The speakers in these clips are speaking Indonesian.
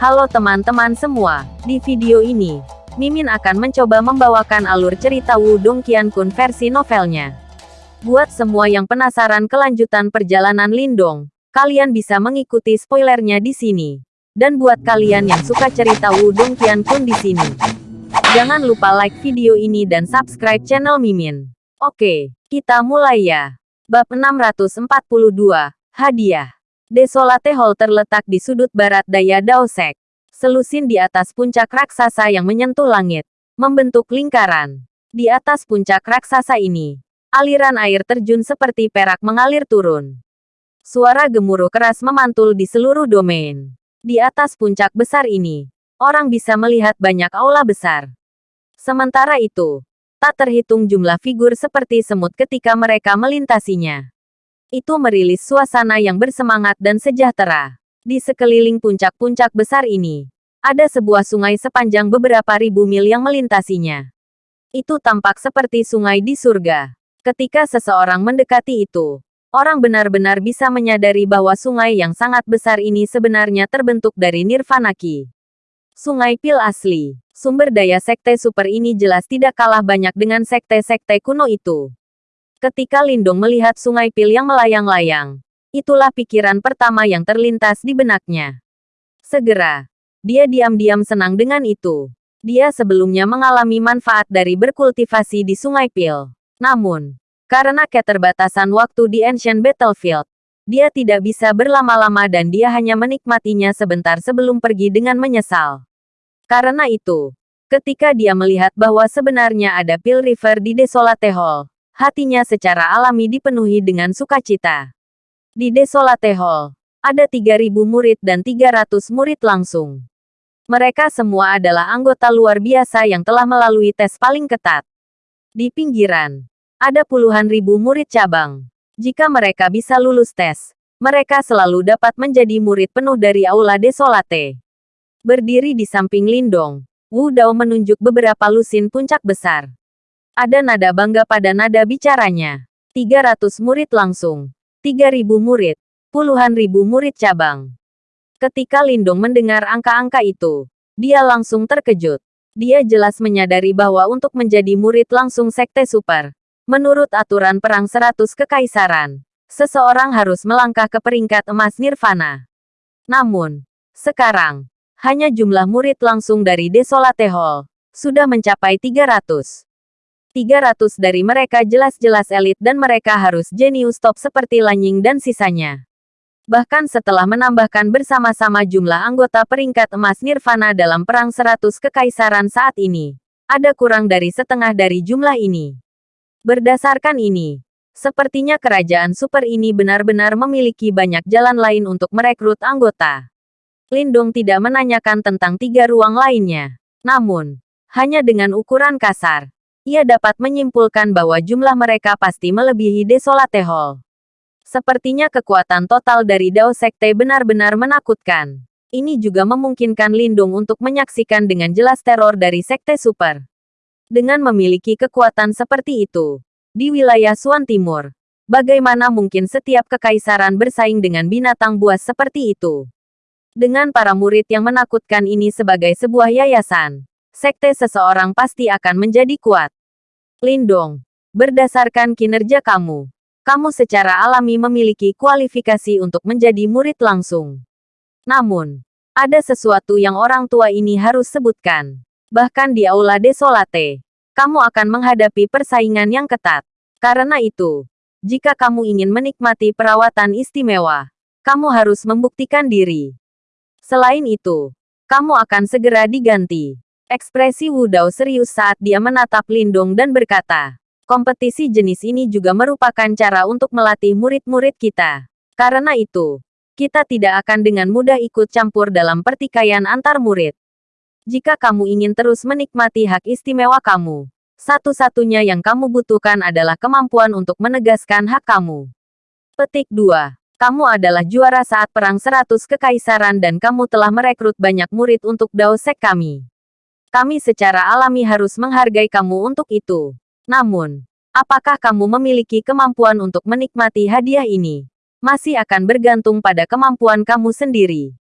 Halo teman-teman semua, di video ini, Mimin akan mencoba membawakan alur cerita Wudong Qiankun versi novelnya. Buat semua yang penasaran kelanjutan perjalanan Lindong, kalian bisa mengikuti spoilernya di sini. Dan buat kalian yang suka cerita Wudong Qiankun di sini, jangan lupa like video ini dan subscribe channel Mimin. Oke, kita mulai ya. Bab 642, Hadiah. Desolate Hall terletak di sudut barat daya Daosek. Selusin di atas puncak raksasa yang menyentuh langit, membentuk lingkaran. Di atas puncak raksasa ini, aliran air terjun seperti perak mengalir turun. Suara gemuruh keras memantul di seluruh domain. Di atas puncak besar ini, orang bisa melihat banyak aula besar. Sementara itu, tak terhitung jumlah figur seperti semut ketika mereka melintasinya. Itu merilis suasana yang bersemangat dan sejahtera. Di sekeliling puncak-puncak besar ini, ada sebuah sungai sepanjang beberapa ribu mil yang melintasinya. Itu tampak seperti sungai di surga. Ketika seseorang mendekati itu, orang benar-benar bisa menyadari bahwa sungai yang sangat besar ini sebenarnya terbentuk dari Nirvana Ki. Sungai Pil asli. Sumber daya sekte super ini jelas tidak kalah banyak dengan sekte-sekte kuno itu. Ketika Lindung melihat sungai pil yang melayang-layang, itulah pikiran pertama yang terlintas di benaknya. Segera, dia diam-diam senang dengan itu. Dia sebelumnya mengalami manfaat dari berkultivasi di sungai pil. Namun, karena keterbatasan waktu di Ancient Battlefield, dia tidak bisa berlama-lama dan dia hanya menikmatinya sebentar sebelum pergi dengan menyesal. Karena itu, ketika dia melihat bahwa sebenarnya ada Pil River di Desolate Hall, hatinya secara alami dipenuhi dengan sukacita. Di Desolate Hall, ada 3.000 murid dan 300 murid langsung. Mereka semua adalah anggota luar biasa yang telah melalui tes paling ketat. Di pinggiran, ada puluhan ribu murid cabang. Jika mereka bisa lulus tes, mereka selalu dapat menjadi murid penuh dari Aula Desolate. Berdiri di samping Lindong, Wu Dao menunjuk beberapa lusin puncak besar. Ada nada bangga pada nada bicaranya. 300 murid langsung. 3000 murid. Puluhan ribu murid cabang. Ketika Lindung mendengar angka-angka itu, dia langsung terkejut. Dia jelas menyadari bahwa untuk menjadi murid langsung sekte super, menurut aturan perang 100 kekaisaran, seseorang harus melangkah ke peringkat emas nirvana. Namun, sekarang, hanya jumlah murid langsung dari Desolate Hall, sudah mencapai 300. 300 dari mereka jelas-jelas elit dan mereka harus jenius top seperti Lanying dan sisanya. Bahkan setelah menambahkan bersama-sama jumlah anggota peringkat emas Nirvana dalam Perang 100 Kekaisaran saat ini, ada kurang dari setengah dari jumlah ini. Berdasarkan ini, sepertinya kerajaan super ini benar-benar memiliki banyak jalan lain untuk merekrut anggota. Lindung tidak menanyakan tentang tiga ruang lainnya. Namun, hanya dengan ukuran kasar, ia dapat menyimpulkan bahwa jumlah mereka pasti melebihi Desolate Hall. Sepertinya kekuatan total dari Dao Sekte benar-benar menakutkan. Ini juga memungkinkan Lindung untuk menyaksikan dengan jelas teror dari Sekte Super. Dengan memiliki kekuatan seperti itu, di wilayah Suan Timur, bagaimana mungkin setiap kekaisaran bersaing dengan binatang buas seperti itu? Dengan para murid yang menakutkan ini sebagai sebuah yayasan, sekte seseorang pasti akan menjadi kuat. Lindong, berdasarkan kinerja kamu, kamu secara alami memiliki kualifikasi untuk menjadi murid langsung. Namun, ada sesuatu yang orang tua ini harus sebutkan. Bahkan di Aula Desolate, kamu akan menghadapi persaingan yang ketat. Karena itu, jika kamu ingin menikmati perawatan istimewa, kamu harus membuktikan diri. Selain itu, kamu akan segera diganti. Ekspresi Wu Dao serius saat dia menatap Lindong dan berkata, kompetisi jenis ini juga merupakan cara untuk melatih murid-murid kita. Karena itu, kita tidak akan dengan mudah ikut campur dalam pertikaian antar murid. Jika kamu ingin terus menikmati hak istimewa kamu, satu-satunya yang kamu butuhkan adalah kemampuan untuk menegaskan hak kamu. Petik 2. Kamu adalah juara saat Perang 100 Kekaisaran dan kamu telah merekrut banyak murid untuk Dao Sek kami. Kami secara alami harus menghargai kamu untuk itu. Namun, apakah kamu memiliki kemampuan untuk menikmati hadiah ini? Masih akan bergantung pada kemampuan kamu sendiri.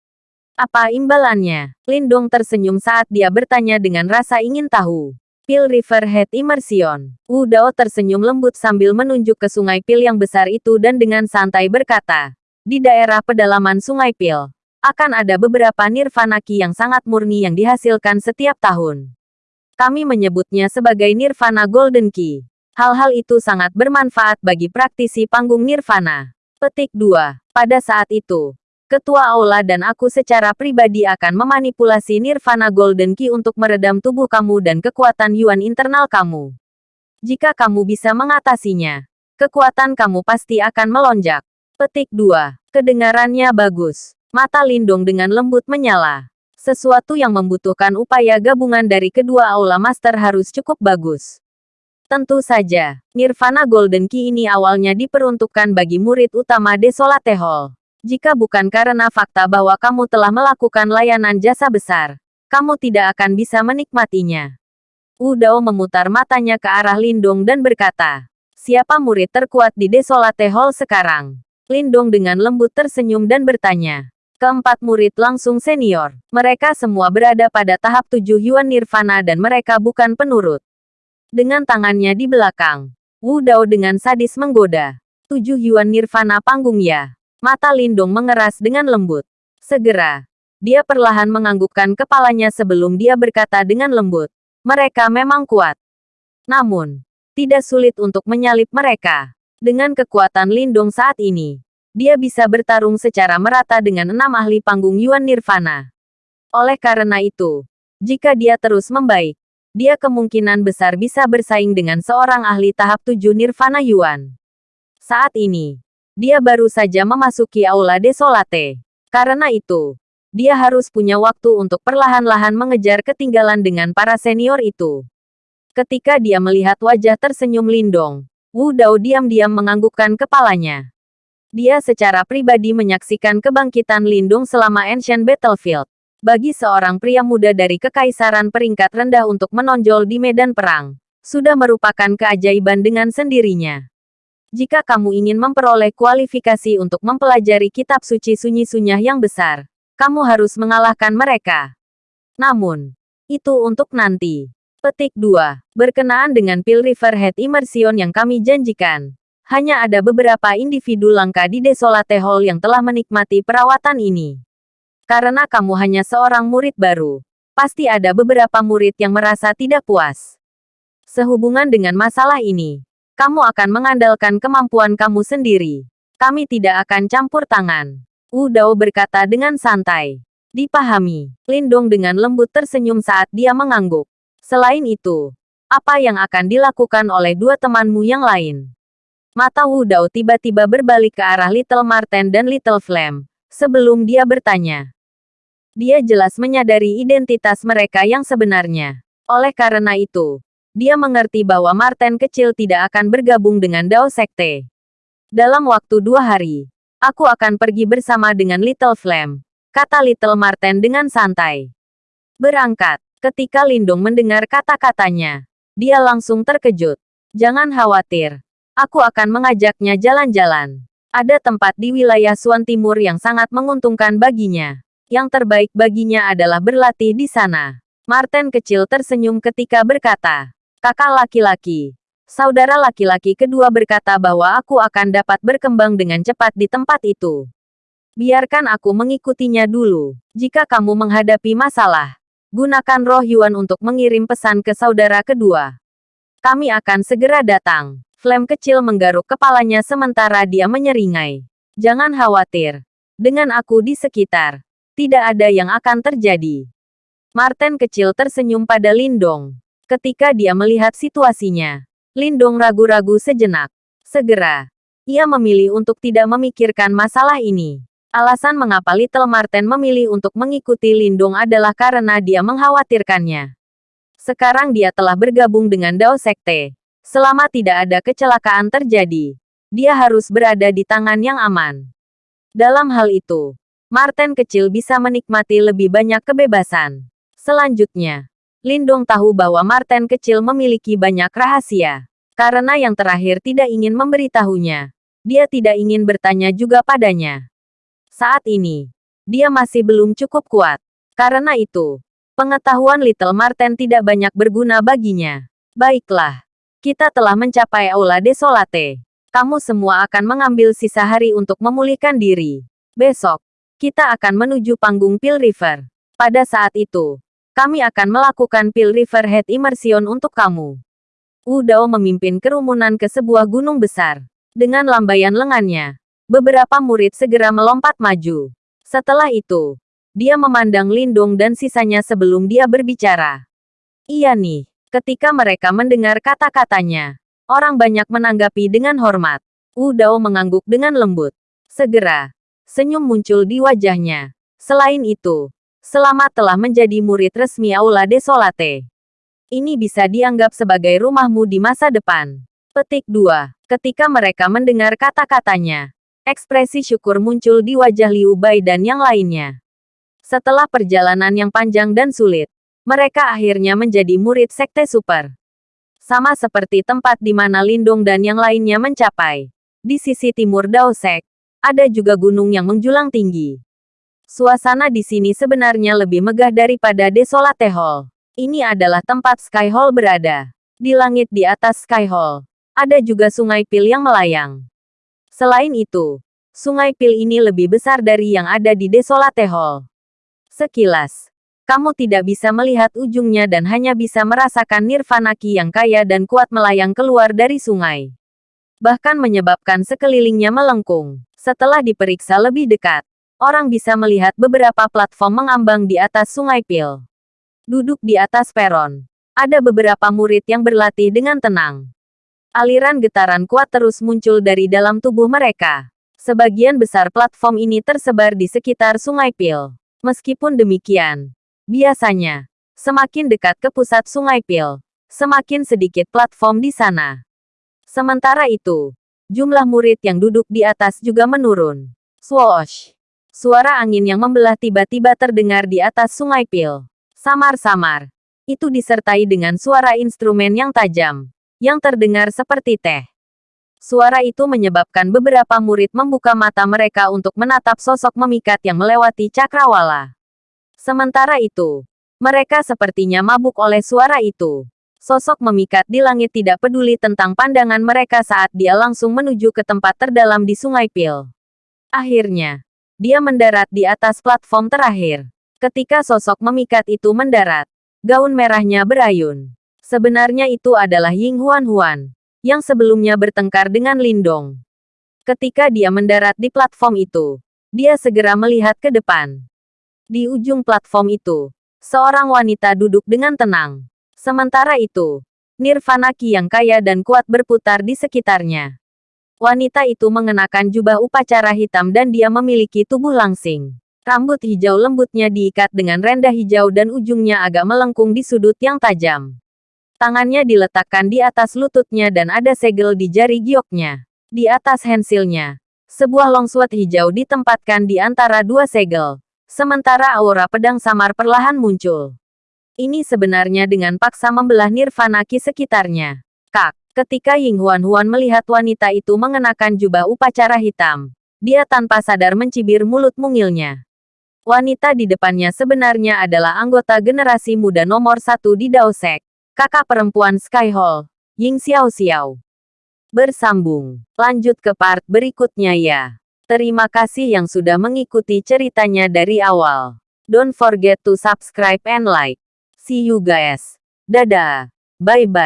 Apa imbalannya? Lindong tersenyum saat dia bertanya dengan rasa ingin tahu. Pil River Head Immersion. Wu Dao tersenyum lembut sambil menunjuk ke sungai Pil yang besar itu dan dengan santai berkata, di daerah pedalaman sungai Pil, akan ada beberapa nirvana ki yang sangat murni yang dihasilkan setiap tahun. Kami menyebutnya sebagai nirvana golden key. Hal-hal itu sangat bermanfaat bagi praktisi panggung nirvana. Petik 2. Pada saat itu, Ketua Aula dan aku secara pribadi akan memanipulasi Nirvana Golden Key untuk meredam tubuh kamu dan kekuatan Yuan internal kamu. Jika kamu bisa mengatasinya, kekuatan kamu pasti akan melonjak. Petik 2. Kedengarannya bagus. Mata Lindung dengan lembut menyala. Sesuatu yang membutuhkan upaya gabungan dari kedua Aula Master harus cukup bagus. Tentu saja, Nirvana Golden Key ini awalnya diperuntukkan bagi murid utama Desolate Hall. Jika bukan karena fakta bahwa kamu telah melakukan layanan jasa besar, kamu tidak akan bisa menikmatinya. Wu Dao memutar matanya ke arah Lindong dan berkata, Siapa murid terkuat di Desolate Hall sekarang? Lindong dengan lembut tersenyum dan bertanya. Keempat murid langsung senior. Mereka semua berada pada tahap tujuh Yuan Nirvana dan mereka bukan penurut. Dengan tangannya di belakang, Wu Dao dengan sadis menggoda. Tujuh Yuan Nirvana panggung ya. Mata Lindong mengeras dengan lembut. Segera, dia perlahan menganggukkan kepalanya sebelum dia berkata dengan lembut. Mereka memang kuat. Namun, tidak sulit untuk menyalip mereka. Dengan kekuatan Lindong saat ini, dia bisa bertarung secara merata dengan enam ahli panggung Yuan Nirvana. Oleh karena itu, jika dia terus membaik, dia kemungkinan besar bisa bersaing dengan seorang ahli tahap 7 Nirvana Yuan. Saat ini, dia baru saja memasuki Aula Desolate. Karena itu, dia harus punya waktu untuk perlahan-lahan mengejar ketinggalan dengan para senior itu. Ketika dia melihat wajah tersenyum Lindong, Wu Dao diam-diam menganggukkan kepalanya. Dia secara pribadi menyaksikan kebangkitan Lindung selama Ancient Battlefield. Bagi seorang pria muda dari kekaisaran peringkat rendah untuk menonjol di medan perang, sudah merupakan keajaiban dengan sendirinya. Jika kamu ingin memperoleh kualifikasi untuk mempelajari kitab suci sunyi sunyah yang besar, kamu harus mengalahkan mereka. Namun, itu untuk nanti. Petik 2. Berkenaan dengan Pil River Head Immersion yang kami janjikan, hanya ada beberapa individu langka di Desolate Hall yang telah menikmati perawatan ini. Karena kamu hanya seorang murid baru, pasti ada beberapa murid yang merasa tidak puas. Sehubungan dengan masalah ini, kamu akan mengandalkan kemampuan kamu sendiri. Kami tidak akan campur tangan. Wu Dao berkata dengan santai. Dipahami. Lindong dengan lembut tersenyum saat dia mengangguk. Selain itu, apa yang akan dilakukan oleh dua temanmu yang lain? Mata Wu Dao tiba-tiba berbalik ke arah Little Marten dan Little Flame. Sebelum dia bertanya, dia jelas menyadari identitas mereka yang sebenarnya. Oleh karena itu, dia mengerti bahwa Martin kecil tidak akan bergabung dengan Dao Sekte. Dalam waktu dua hari, aku akan pergi bersama dengan Little Flame, kata Little Martin dengan santai. Berangkat, ketika Lindung mendengar kata-katanya, dia langsung terkejut. Jangan khawatir, aku akan mengajaknya jalan-jalan. Ada tempat di wilayah Suan Timur yang sangat menguntungkan baginya. Yang terbaik baginya adalah berlatih di sana. Martin kecil tersenyum ketika berkata, kakak laki-laki. Saudara laki-laki kedua berkata bahwa aku akan dapat berkembang dengan cepat di tempat itu. Biarkan aku mengikutinya dulu. Jika kamu menghadapi masalah, gunakan roh Yuan untuk mengirim pesan ke saudara kedua. Kami akan segera datang. Flame kecil menggaruk kepalanya sementara dia menyeringai. Jangan khawatir. Dengan aku di sekitar, tidak ada yang akan terjadi. Martin kecil tersenyum pada Lindong. Ketika dia melihat situasinya, Lindong ragu-ragu sejenak. Segera, ia memilih untuk tidak memikirkan masalah ini. Alasan mengapa Little Martin memilih untuk mengikuti Lindong adalah karena dia mengkhawatirkannya. Sekarang dia telah bergabung dengan Dao Sekte. Selama tidak ada kecelakaan terjadi, dia harus berada di tangan yang aman. Dalam hal itu, Martin kecil bisa menikmati lebih banyak kebebasan. Selanjutnya, Lindong tahu bahwa Martin kecil memiliki banyak rahasia. Karena yang terakhir tidak ingin memberitahunya. Dia tidak ingin bertanya juga padanya. Saat ini, dia masih belum cukup kuat. Karena itu, pengetahuan Little Marten tidak banyak berguna baginya. Baiklah, kita telah mencapai Aula Desolate. Kamu semua akan mengambil sisa hari untuk memulihkan diri. Besok, kita akan menuju panggung Pil River. Pada saat itu, kami akan melakukan Pil River Head Immersion untuk kamu. Wu Dao memimpin kerumunan ke sebuah gunung besar. Dengan lambaian lengannya, beberapa murid segera melompat maju. Setelah itu, dia memandang Lindung dan sisanya sebelum dia berbicara. Iya nih, ketika mereka mendengar kata-katanya, orang banyak menanggapi dengan hormat. Wu Dao mengangguk dengan lembut. Segera, senyum muncul di wajahnya. Selain itu, Selamat telah menjadi murid resmi Aula Desolate. Ini bisa dianggap sebagai rumahmu di masa depan. Petik 2. Ketika mereka mendengar kata-katanya, ekspresi syukur muncul di wajah Liu Bai dan yang lainnya. Setelah perjalanan yang panjang dan sulit, mereka akhirnya menjadi murid Sekte Super. Sama seperti tempat di mana Lindung dan yang lainnya mencapai. Di sisi timur Daosek, ada juga gunung yang menjulang tinggi. Suasana di sini sebenarnya lebih megah daripada Desolate Hall. Ini adalah tempat Sky Hall berada. Di langit di atas Sky Hall, ada juga sungai Pil yang melayang. Selain itu, sungai Pil ini lebih besar dari yang ada di Desolate Hall. Sekilas, kamu tidak bisa melihat ujungnya dan hanya bisa merasakan nirvana ki yang kaya dan kuat melayang keluar dari sungai. Bahkan menyebabkan sekelilingnya melengkung. Setelah diperiksa lebih dekat, orang bisa melihat beberapa platform mengambang di atas sungai Pil. Duduk di atas peron, ada beberapa murid yang berlatih dengan tenang. Aliran getaran kuat terus muncul dari dalam tubuh mereka. Sebagian besar platform ini tersebar di sekitar sungai Pil. Meskipun demikian, biasanya, semakin dekat ke pusat sungai Pil, semakin sedikit platform di sana. Sementara itu, jumlah murid yang duduk di atas juga menurun. Swoosh! Suara angin yang membelah tiba-tiba terdengar di atas sungai Pil. Samar-samar. Itu disertai dengan suara instrumen yang tajam, yang terdengar seperti teh. Suara itu menyebabkan beberapa murid membuka mata mereka untuk menatap sosok memikat yang melewati cakrawala. Sementara itu, mereka sepertinya mabuk oleh suara itu. Sosok memikat di langit tidak peduli tentang pandangan mereka saat dia langsung menuju ke tempat terdalam di Sungai Pil. Akhirnya, dia mendarat di atas platform terakhir. Ketika sosok memikat itu mendarat, gaun merahnya berayun. Sebenarnya itu adalah Ying Huan Huan, yang sebelumnya bertengkar dengan Lindong. Ketika dia mendarat di platform itu, dia segera melihat ke depan. Di ujung platform itu, seorang wanita duduk dengan tenang. Sementara itu, Nirvana Ki yang kaya dan kuat berputar di sekitarnya. Wanita itu mengenakan jubah upacara hitam dan dia memiliki tubuh langsing. Rambut hijau lembutnya diikat dengan rendah hijau dan ujungnya agak melengkung di sudut yang tajam. Tangannya diletakkan di atas lututnya dan ada segel di jari gioknya. Di atas hensilnya, sebuah longsword hijau ditempatkan di antara dua segel. Sementara aura pedang samar perlahan muncul. Ini sebenarnya dengan paksa membelah nirvana ki sekitarnya. Kak, Ketika Ying Huan Huan melihat wanita itu mengenakan jubah upacara hitam, dia tanpa sadar mencibir mulut mungilnya. Wanita di depannya sebenarnya adalah anggota generasi muda nomor satu di Daosek, kakak perempuan Sky Hall, Ying Xiao Xiao. Bersambung, lanjut ke part berikutnya ya. Terima kasih yang sudah mengikuti ceritanya dari awal. Don't forget to subscribe and like. See you guys. Dadah. Bye-bye.